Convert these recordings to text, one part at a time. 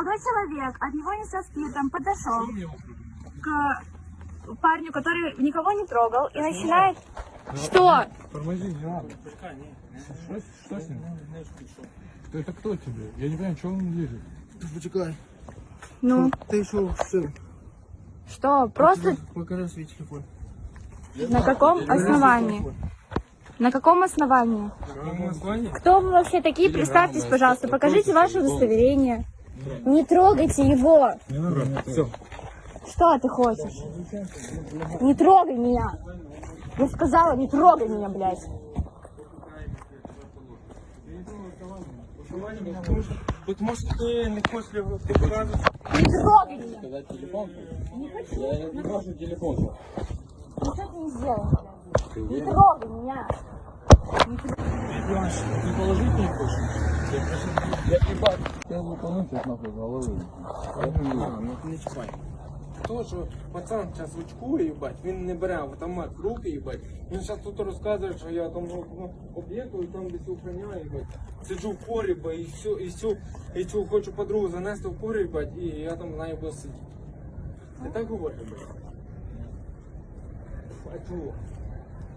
молодой человек от него не со спиртом подошел к парню, который никого не трогал, и начинает... Что? Тормози, не надо. Что, что с ним? Это кто тебе? Я не понимаю, что он лезет. Почекай. Ну, Ты что, все? что? Просто Покажи свой телефон. на каком основании? На каком основании? Кто вы вообще такие? Представьтесь, пожалуйста, покажите ваше удостоверение. Не трогайте его. Все. Что ты хочешь? Не трогай меня. Я сказала, не трогай меня, блядь. Потому что ты не хочешь його показати. Не трогай меня. Сказать телефон? Не хочу. Я не прошу телефон. Ничего ты не сделал. блядь. Не трогай меня. Не трогай. Ты положить не хочешь? Я ебать. Я выполню сейчас нахуй головы. Ну не чіпай. То, що пацан зараз очкує, їбать, він не бере автомат в руки, їбать. Він зараз тут розказує, що я там ну, об'єкту і там десь охороняю, їбать. Сиджу в погрібі і всю, і цю, і цю хочу подругу занести в погріб, їбать, і я там знаю буду сидіти. Ти так говориш, їбать? А чого?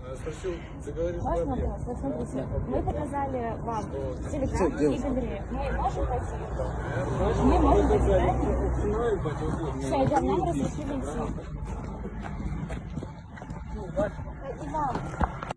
Спросил, заговоришь Можно вопрос? Вот смотрите, мы показали вам телеграм и галерею. Мы можем пойти? Мы можем пойти, правильно? Все, идем, нам разрешили идти. И вам.